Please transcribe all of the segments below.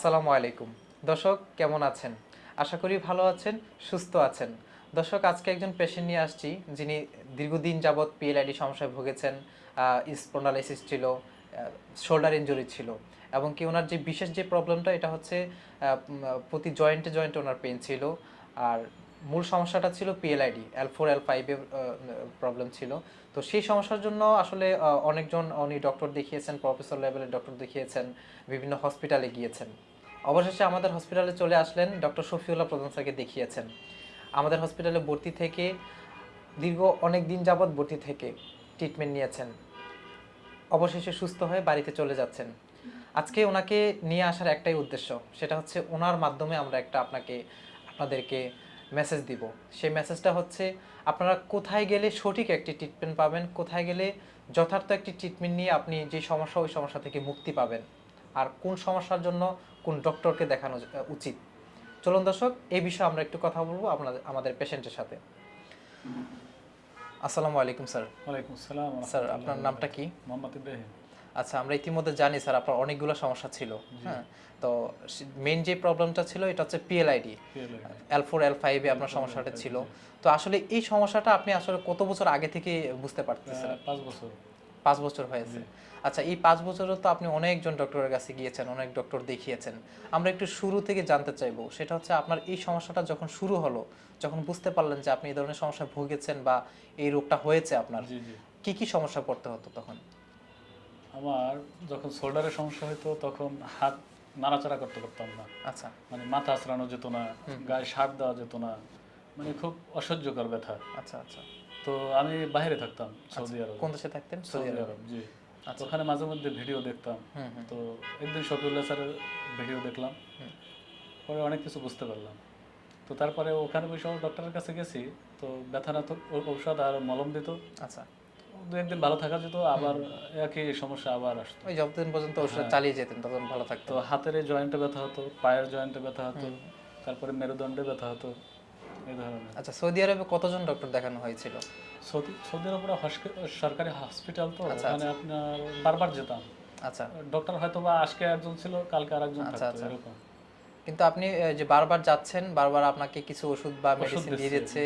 আসসালামু আলাইকুম। দর্শক, কেমন আছেন? আশা করি ভালো আছেন, সুস্থ আছেন। দর্শক, আজকে একজন পেশেন্ট নিয়ে আসছি, যিনি দীর্ঘদিন যাবৎ পিএলআইডি সমস্যায় ভুগেছেন স্পন্ডালাইসিস ছিল শোল্ডার ইঞ্জুরি ছিল, এবং কি ওনার যে বিশেষ যে প্রবলেমটা এটা হচ্ছে প্রতি জয়েন্টে জয়েন্টে ওনার পেন ছিল, আর মূল সমস্যাটা ছিল পিএলআইডি এল ফোর এল ফাইভের প্রবলেম ছিল। তো সেই সমস্যার জন্য আসলে অনেকজন উনি ডক্টর দেখিয়েছেন প্রফেসর লেভেলের ডক্টর দেখিয়েছেন, বিভিন্ন হসপিটালে গিয়েছেন। অবশেষে আমাদের হসপিটালে চলে আসলেন ডক্টর শফিউল্লাহ প্রধান স্যারকে দেখিয়েছেন। আমাদের হসপিটালে ভর্তি থেকে দীর্ঘ অনেক দিন যাবৎ ভর্তি থেকে ট্রিটমেন্ট নিয়েছেন। অবশেষে সুস্থ হয়ে বাড়িতে চলে যাচ্ছেন। আজকে ওনাকে নিয়ে আসার একটাই উদ্দেশ্য, সেটা হচ্ছে ওনার মাধ্যমে আমরা একটা আপনাকে, আপনাদেরকে মেসেজ দিব। সেই মেসেজটা হচ্ছে আপনারা কোথায় গেলে সঠিক একটি ট্রিটমেন্ট পাবেন কোথায় গেলে যথার্থ একটি ট্রিটমেন্ট নিয়ে আপনি যে সমস্যা ওই সমস্যা থেকে মুক্তি পাবেন। আর কোন সমস্যার জন্য কোন ডক্টরকে দেখানো উচিত। চলুন দর্শক এই বিষয়ে আমরা একটু কথা বলব আপনাদের আমাদের পেশেন্টের সাথে। আসসালামু আলাইকুম স্যার। ওয়ালাইকুম আসসালাম স্যার আপনার নামটা কি? মোহাম্মদ ইব্রাহিম। আচ্ছা আমরা ইতিমধ্যে জানি স্যার আপনার অনেকগুলো সমস্যা ছিল। হ্যাঁ তো মেইন যে প্রবলেমটা ছিল এটা হচ্ছে পিএলআইডি এল ফোর এল ফাইভে আপনার সমস্যাটা ছিল। তো আসলে এই সমস্যাটা আপনি আসলে কত বছর আগে থেকে বুঝতে পারতেছেন? পাঁচ বছর। পাঁচ বছর হয়েছে। আচ্ছা এই পাঁচ বছরও তো আপনি অনেকজন ডক্টরের কাছে গিয়েছেন অনেক ডক্টর দেখিয়েছেন। আমরা একটু শুরু থেকে জানতে চাইব সেটা হচ্ছে আপনার এই সমস্যাটা যখন শুরু হলো যখন বুঝতে পারলেন যে আপনি এই ধরনের সমস্যায় ভুগেছেন বা এই রোগটা হয়েছে আপনার কি কি সমস্যা পড়তে হতো তখন? আমার যখন শোল্ডারের সমস্যা হতো তখন হাত নাড়াচাড়া করতে পারতাম না। আচ্ছা। মানে মাথা আঁচড়ানো যেত না গায়ে সার দেওয়া যেত না মানে খুব অসহ্যকর ব্যথা। আচ্ছা আচ্ছা। তো আমি বাইরে থাকতাম সৌদি আরব। কোন দেশে থাকতেন? Saudi Arab. জি। তো ওখানে মাঝে মধ্যে ভিডিও দেখতাম। তো একদিন শফিউল্লাহ স্যারের ভিডিও দেখলাম। পরে অনেক কিছু বুঝতে পারলাম। তো তারপরে ওখানে বসে ডক্টরের কাছে গেছি। তো ব্যথা না তো ঔষধ আর মলম দিত। আচ্ছা। দু একদিন ভালো থাকা যেত আবার একই সমস্যা আবার আসতো। ওই যতদিন পর্যন্ত ওষুধ চালিয়ে যেতেন ততদিন ভালো থাকতো হাতের জয়েন্টে ব্যথা হতো পায়ের জয়েন্টে ব্যথা হতো তারপরে মেরুদণ্ডে ব্যথা হতো এই ধরনের। আচ্ছা সৌদি আরবে কতজন ডক্টর দেখানো হয়েছিল? সৌদি সৌদি হসকে- সরকারি হসপিটাল তো ওখানে আপনার বারবার যেতাম। আচ্ছা। ডক্টর হয়তো বা আজকে একজন ছিল কালকে আর একজন আচ্ছা, থাকতো আচ্ছা। এরকম। কিন্তু আপনি যে বারবার যাচ্ছেন বারবার আপনাকে কিছু ওষুধ বা মেডিসিন দিয়ে দিচ্ছে,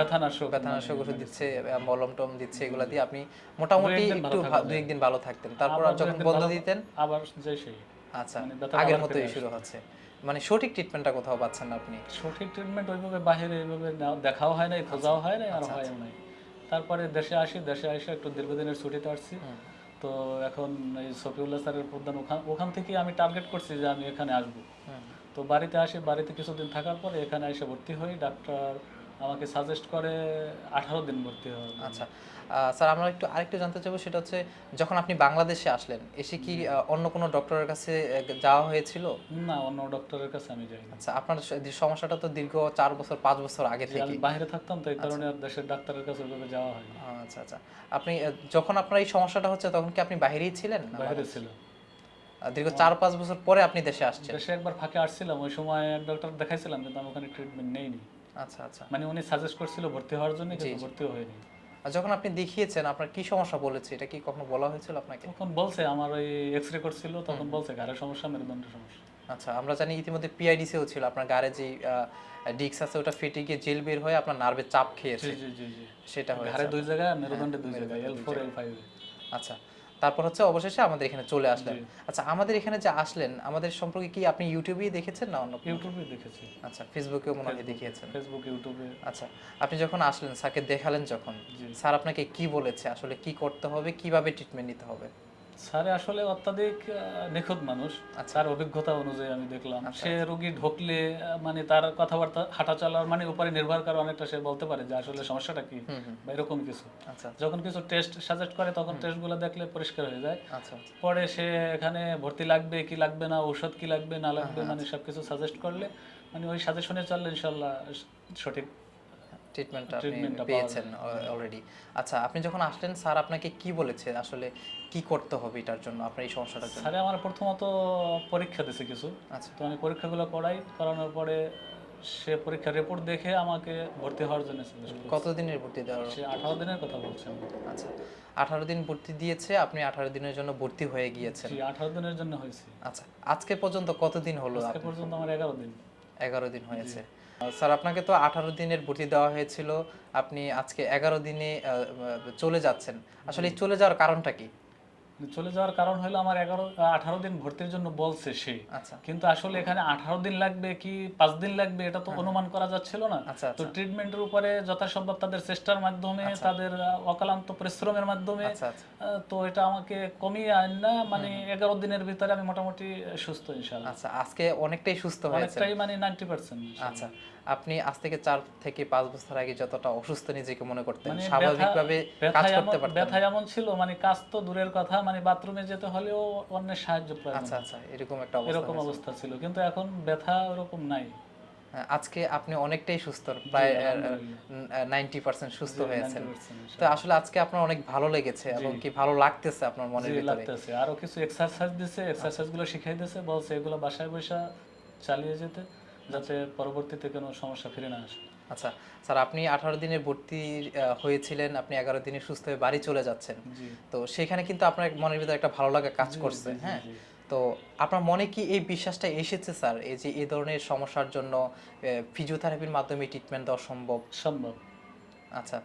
ব্যথানাশক ব্যথানাশক ওষুধ দিচ্ছে মলম টম দিচ্ছে এগুলা দিয়ে আপনি মোটামুটি একটু দুই একদিন ভালো থাকতেন। তারপর যখন বন্ধ দিতেন আবার যে সেই। আচ্ছা মানে আগের মতোই শুরু হচ্ছে। মানে সঠিক ট্রিটমেন্টটা কোথাও পাচ্ছেন না আপনি? সঠিক ট্রিটমেন্ট ওইভাবে বাইরে এইভাবে দেখাও হয় নাই খোঁজাও হয় নাই আর আচ্ছা, হয় নাই। তারপরে দেশে আসি দেশে আসে একটু দীর্ঘদিনের ছুটিতে আসছি। তো এখন এই সফিউল্লাহ স্যারের প্রধান ওখান ওখান থেকে আমি টার্গেট করছি যে আমি এখানে আসব। তো বাড়িতে আসি বাড়িতে কিছুদিন থাকার পরে এখানে এসে ভর্তি হই ডাক্তার আমাকে সাজেস্ট করে আঠারো দিন ভর্তি জন্য। আচ্ছা স্যার আমরা একটু আরেকটু জানতে চাইব সেটা হচ্ছে যখন আপনি বাংলাদেশে আসলেন এসে কি অন্য কোনো ডক্টরের কাছে যাওয়া হয়েছিল? না অন্য ডক্টরের কাছে আমি যাইনি। আচ্ছা আপনার সমস্যাটা তো দীর্ঘ চার বছর পাঁচ বছর আগে থেকে। আমি বাইরে থাকতাম তো এই কারণে আর দেশের ডাক্তারের কাছে ওইভাবে যাওয়া হয়নি। আচ্ছা আচ্ছা। আপনি যখন আপনার এই সমস্যাটা হচ্ছে তখন কি আপনি বাইরেই ছিলেন বাইরে ছিল দীর্ঘ চার পাঁচ বছর পরে আপনি দেশে আসছেন। দেশে একবার ফাঁকে আসছিলাম ওই সময় এক ডক্টর দেখাইছিলাম কিন্তু আমি ওখানে ট্রিটমেন্ট নেইনি। আচ্ছা আচ্ছা। মানে উনি সাজেস্ট করছিল ভর্তি হওয়ার জন্য কিন্তু ভর্তিও হয়নি। আর যখন আপনি দেখিয়েছেন আপনার কি সমস্যা বলেছে? এটা কি কখনো বলা হয়েছিল আপনাকে? তখন বলছে আমার ওই এক্স রে করছিল তখন বলছে ঘাড়ের সমস্যা মেরুদণ্ডের সমস্যা। আচ্ছা আমরা জানি ইতিমধ্যে পিআইডিসিও ছিল আপনার গাড়ে যে ডিক্স আছে ওটা ফেটে গিয়ে জেল বের হয়ে আপনার নার্ভে চাপ খেয়েছে। সেটা হয়েছে ঘাড়ে দুই জায়গায় মেরুদণ্ডে দুই জায়গায় এল ফোর এল ফাইভ আচ্ছা। তারপর হচ্ছে অবশেষে আমাদের এখানে চলে আসলেন। আচ্ছা আমাদের এখানে যে আসলেন আমাদের সম্পর্কে কি আপনি ইউটিউবেই দেখেছেন না অন্য ইউটিউবে দেখেছি। আচ্ছা ফেসবুকেও মনে হয় দেখিয়েছেন। ফেসবুক ইউটিউবে। আচ্ছা আপনি যখন আসলেন স্যারকে দেখালেন যখন স্যার আপনাকে কি বলেছে? আসলে কি করতে হবে? কীভাবে ট্রিটমেন্ট নিতে হবে? স্যারে আসলে অত্যাধিক নিখুঁত মানুষ। তার অভিজ্ঞতা অনুযায়ী আমি দেখলাম। সে রোগী ঢুকলে মানে তার কথাবার্তা হাঁটা চলার মানে উপরে নির্ভর করে অনেকটা সে বলতে পারে যে আসলে সমস্যাটা কি বা এরকম কিছু। আচ্ছা। যখন কিছু টেস্ট সাজেস্ট করে তখন টেস্টগুলো দেখলে পরিষ্কার হয়ে যায়। আচ্ছা আচ্ছা। পরে সে এখানে ভর্তি লাগবে কি লাগবে না ঔষধ কি লাগবে না লাগবে মানে সবকিছু সাজেস্ট করলে মানে ওই সাজেশনে চললে ইনশাল্লাহ সঠিক ট্রিটমেন্টটা আপনি পেয়েছেন অলরেডি আচ্ছা আপনি যখন আসলেন স্যার আপনাকে কি বলেছে? আসলে কি করতে হবে এটার জন্য আপনার এই সমস্যাটার জন্য? স্যারে আমার প্রথমত পরীক্ষা কিছু। আচ্ছা। তো আমি পরীক্ষাগুলো করাই করানোর পরে সে পরীক্ষার রিপোর্ট দেখে আমাকে ভর্তি হওয়ার জন্য করেছে। কতদিনের ভর্তি দেওয়া সে আঠারো দিনের কথা বলছে আচ্ছা আঠারো দিন ভর্তি দিয়েছে আপনি আঠারো দিনের জন্য ভর্তি হয়ে গিয়েছেন। আঠারো দিনের জন্য হয়েছে। আচ্ছা আজকে পর্যন্ত কতদিন হলো আজকে পর্যন্ত আমার এগারো দিন। এগারো দিন হয়েছে। স্যার আপনাকে তো আঠারো দিনের ভর্তি দেওয়া হয়েছিল। আপনি আজকে এগারো দিনে চলে যাচ্ছেন। আসলে চলে যাওয়ার কারণটা কি? চলে যাওয়ার কারণ হলো আমার এগারো আঠারো দিন ভর্তির জন্য বলছে সে। আচ্ছা। কিন্তু আসলে এখানে আঠারো দিন লাগবে কি পাঁচ দিন লাগবে এটা তো অনুমান করা যাচ্ছিল না। আচ্ছা তো আচ্ছা। ট্রিটমেন্টের উপরে যথাসম্ভব তাদের চেষ্টার মাধ্যমে তাদের অকালান্ত পরিশ্রমের মাধ্যমে আচ্ছা আচ্ছা। তো এটা আমাকে কমিয়ে আন না মানে এগারো দিনের ভিতরে আমি মোটামুটি সুস্থ ইনশাল্লাহ আচ্ছা আজকে অনেকটাই সুস্থ হয়েছে অনেকটাই মানে নাইনটি পার্সেন্ট আচ্ছা। আপনি আজ থেকে চার থেকে পাঁচ বছর আগে যতটা অসুস্থ নিজেকে মনে করতেন মানে স্বাভাবিকভাবে কাজ করতে পারতেন ব্যথা এমন ছিল মানে কাজ তো দূরের কথা মানে বাথরুমে যেতে হলেও অন্যের সাহায্য প্রয়োজন। আচ্ছা আচ্ছা এরকম একটা অবস্থা এরকম অবস্থা ছিল কিন্তু এখন ব্যথা ওরকম নাই। হ্যাঁ, আজকে আপনি অনেকটাই সুস্থ প্রায় নাইনটি পার্সেন্ট সুস্থ হয়েছেন। তো আসলে আজকে আপনার অনেক ভালো লেগেছে এবং কি ভালো লাগতেছে আপনার মনে লাগতেছে। আরও কিছু এক্সারসাইজ দিছে এক্সারসাইজগুলো শিখাই দিছে বলছে এগুলো বাসায় বসে চালিয়ে যেতে। যাতে পরবর্তীতে কোনো সমস্যা ফিরে না আসে। আচ্ছা স্যার আপনি আঠারো দিনে ভর্তি হয়েছিলেন আপনি এগারো দিনে সুস্থ হয়ে বাড়ি চলে যাচ্ছেন। তো সেখানে কিন্তু আপনার মনের ভিতরে একটা ভালো লাগা কাজ করছে হ্যাঁ? তো আপনার মনে কি এই বিশ্বাসটা এসেছে স্যার? এই যে এই ধরনের সমস্যার জন্য ফিজিওথেরাপির মাধ্যমে ট্রিটমেন্ট দেওয়া সম্ভব? সম্ভব। আচ্ছা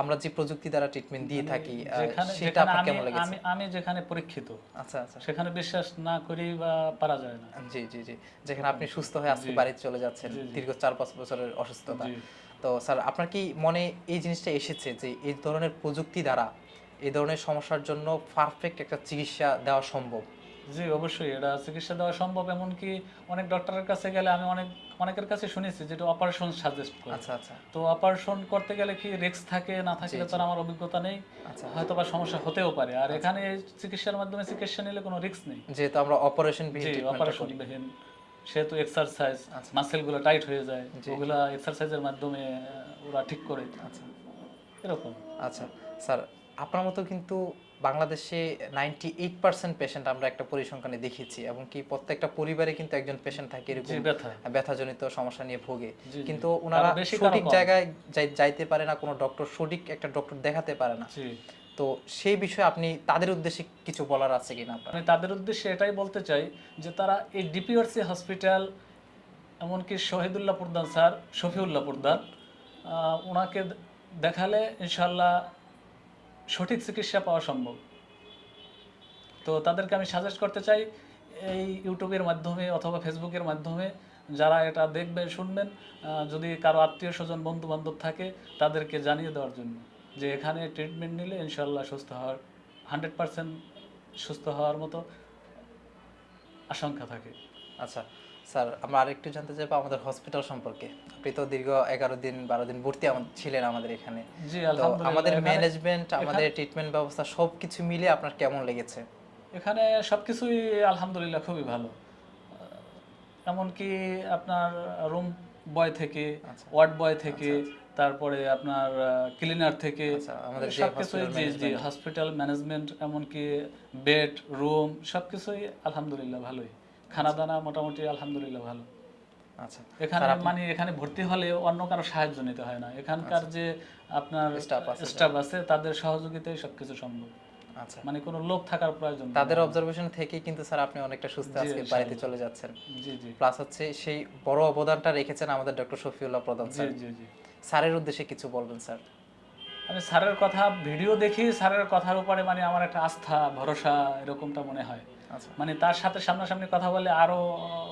আমরা যে প্রযুক্তি দ্বারা ট্রিটমেন্ট দিয়ে থাকি সেটা আপনার আমি কেমন লেগেছে? আমি আমি যেখানে পরীক্ষিত আচ্ছা আচ্ছা। সেখানে বিশ্বাস না করি বা পারা যায় না। জি জি জি। যেখানে আপনি সুস্থ হয়ে আজকে। বাড়িতে চলে যাচ্ছেন। দীর্ঘ চার পাঁচ বছরের অসুস্থতা। তো স্যার আপনার কি মনে এই জিনিসটা এসেছে যে এই ধরনের প্রযুক্তি দ্বারা এই ধরনের সমস্যার জন্য পারফেক্ট একটা চিকিৎসা দেওয়া সম্ভব? জি অবশ্যই এটা চিকিৎসা দেওয়া সম্ভব এমনকি অনেক ডক্টরের কাছে গেলে আমি অনেক অনেকের কাছে শুনেছি যেটা অপারেশন সাজেস্ট করে। আচ্ছা আচ্ছা। তো অপারেশন করতে গেলে কি রিস্ক থাকে না থাকলে তার আমার অভিজ্ঞতা নেই। আচ্ছা। হয়তো বা সমস্যা হতেও পারে। আর এখানে চিকিৎসার মাধ্যমে চিকিৎসা নিলে কোনো রিস্ক নেই। যেহেতু আমরা অপারেশন অপারেশন বিহীন সেহেতু এক্সারসাইজ আচ্ছা। মাসেলগুলো টাইট হয়ে যায়। ওগুলা এক্সারসাইজের মাধ্যমে ওরা ঠিক করে। আচ্ছা। এরকম। আচ্ছা। স্যার আপনার মতো কিন্তু বাংলাদেশে নাইনটি এইট পার্সেন্ট পেশেন্ট আমরা একটা পরিসংখ্যানে দেখেছি এবং কি প্রত্যেকটা পরিবারে কিন্তু একজন পেশেন্ট থাকে এরকম ব্যথাজনিত সমস্যা নিয়ে ভোগে। কিন্তু ওনারা সঠিক জায়গায় যাইতে পারে না কোনো ডক্টর সঠিক একটা ডক্টর দেখাতে পারে না। তো সেই বিষয়ে আপনি তাদের উদ্দেশ্যে কিছু বলার আছে কিনা আপনার? আমি তাদের উদ্দেশ্যে এটাই বলতে চাই যে তারা এই ডিপিআরসি হসপিটাল এমনকি শহীদুল্লাহ প্রধান স্যার শফিউল্লাহ প্রধান ওনাকে দেখালে ইনশাল্লাহ সঠিক চিকিৎসা পাওয়া সম্ভব। তো তাদেরকে আমি সাজেস্ট করতে চাই, এই ইউটিউবের মাধ্যমে অথবা ফেসবুকের মাধ্যমে যারা এটা দেখবেন, শুনবেন যদি কারও আত্মীয় স্বজন বন্ধু বান্ধব থাকে, তাদেরকে জানিয়ে দেওয়ার জন্য যে এখানে ট্রিটমেন্ট নিলে ইনশাল্লাহ সুস্থ হওয়ার হান্ড্রেড পার্সেন্ট সুস্থ হওয়ার মতো আশঙ্কা থাকে। আচ্ছা স্যার আমরা আরেকটু জানতে চাইব আমাদের হসপিটাল সম্পর্কে। আপনি তো দীর্ঘ এগারো দিন বারো দিন ভর্তি ছিলেন আমাদের এখানে। তো আমাদের ম্যানেজমেন্ট আমাদের ট্রিটমেন্ট ব্যবস্থা সবকিছু মিলে আপনার কেমন লেগেছে? এখানে সবকিছুই আলহামদুলিল্লাহ খুবই ভালো। এমনকি আপনার রুম বয় থেকে আচ্ছা। ওয়ার্ড বয় থেকে তারপরে আপনার ক্লিনার থেকে আচ্ছা, আমাদের সবকিছুই জি জি হসপিটাল ম্যানেজমেন্ট এমনকি বেড রুম সবকিছুই আলহামদুলিল্লাহ ভালোই। খানা দানা মোটামুটি আলহামদুলিল্লাহ ভালো। আচ্ছা এখানে মানে এখানে ভর্তি হলে অন্য কারও সাহায্য নিতে হয় না। এখানকার যে আপনার স্টাফ আছে তাদের সহযোগিতায় সবকিছু সম্ভব। আচ্ছা। মানে কোনো লোক থাকার প্রয়োজন তাদের অবজারভেশন থেকেই কিন্তু স্যার আপনি অনেকটা সুস্থ আজকে বাড়িতে চলে যাচ্ছেন। জি জি। প্লাস হচ্ছে সেই বড় অবদানটা রেখেছেন আমাদের ডক্টর শফিউল্লাহ প্রধান স্যার। জি জি। স্যারের উদ্দেশ্যে কিছু বলবেন স্যার? আমি স্যারের কথা ভিডিও দেখি স্যারের কথার উপরে মানে আমার একটা আস্থা ভরসা এরকমটা মনে হয়। আচ্ছা মানে তার সাথে সামনাসামনি কথা বলে আরও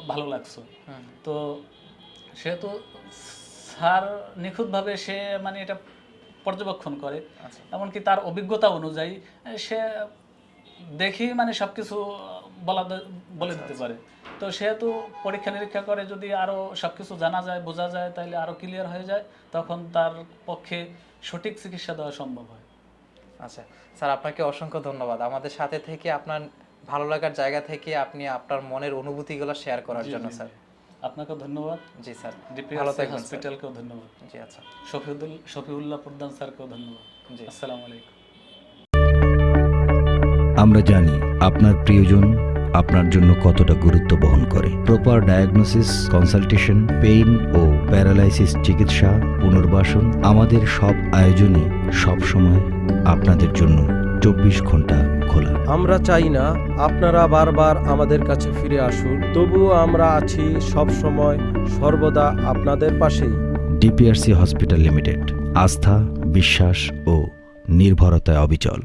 ভালো লাগছে। তো সেহেতু স্যার নিখুঁতভাবে সে মানে এটা পর্যবেক্ষণ করে। আচ্ছা। এমনকি তার অভিজ্ঞতা অনুযায়ী সে দেখি মানে সবকিছু বলা বলে দিতে পারে। তো সেহেতু পরীক্ষা নিরীক্ষা করে যদি আরও সবকিছু জানা যায় বোঝা যায় তাহলে আরও ক্লিয়ার হয়ে যায় তখন তার পক্ষে সঠিক চিকিৎসা দেওয়া সম্ভব হয়। আচ্ছা। স্যার আপনাকে অসংখ্য ধন্যবাদ। আমাদের সাথে থেকে আপনার ভালো লাগার জায়গা থেকে আপনি আপনার মনের অনুভূতিগুলো শেয়ার করার জন্য স্যার আপনাকে ধন্যবাদ। জি স্যার ভালো থাকবেন হসপিটালকেও ধন্যবাদ। জি আচ্ছা। শফিউদ্দুল শফিউল্লাহ প্রধান স্যারকেও ধন্যবাদ। জি। আসসালামু আলাইকুম। আমরা জানি আপনার প্রিয়জন আপনার জন্য কতটা গুরুত্ব বহন করে। প্রপার ডায়াগনোসিস কনসালটেশন পেইন ও প্যারালাইসিস চিকিৎসা পুনর্বাসন আমাদের সব আয়োজনই সবসময় আপনাদের জন্য চব্বিশ ঘণ্টা খোলা আমরা চাই না আপনারা বারবার আমাদের কাছে ফিরে আসুন, তবুও আমরা আছি সব সময় সর্বদা আপনাদের পাশেই। ডিপিআরসি হসপিটাল লিমিটেড, আস্থা, বিশ্বাস ও নির্ভরতায় অবিচল।